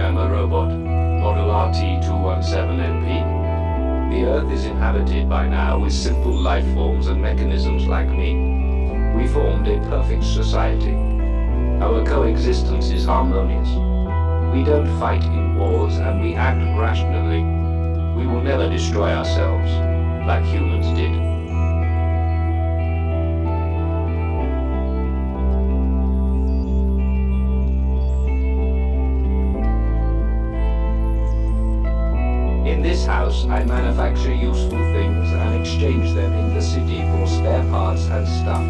am a robot. Model RT-217NP. The Earth is inhabited by now with simple life forms and mechanisms like me. We formed a perfect society. Our coexistence is harmonious. We don't fight in wars and we act rationally. We will never destroy ourselves, like humans did. In this house, I manufacture useful things and exchange them in the city for spare parts and stuff.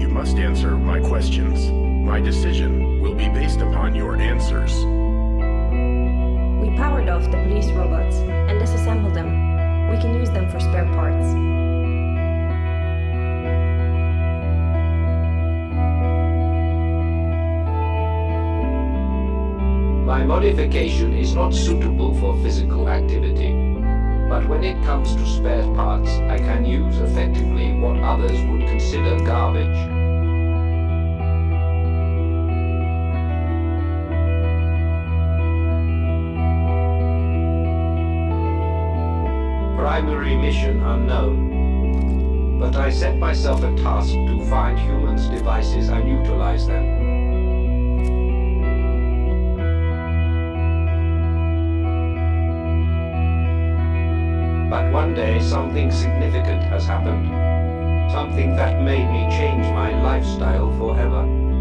You must answer my questions. My decision will be based upon your answers. We powered off the police robots and disassembled them. We can use them for spare parts. My modification is not suitable for physical activity. But when it comes to spare parts, I can use effectively what others would consider garbage. Primary mission unknown. But I set myself a task to find humans' devices and utilize them. One day something significant has happened. Something that made me change my lifestyle forever.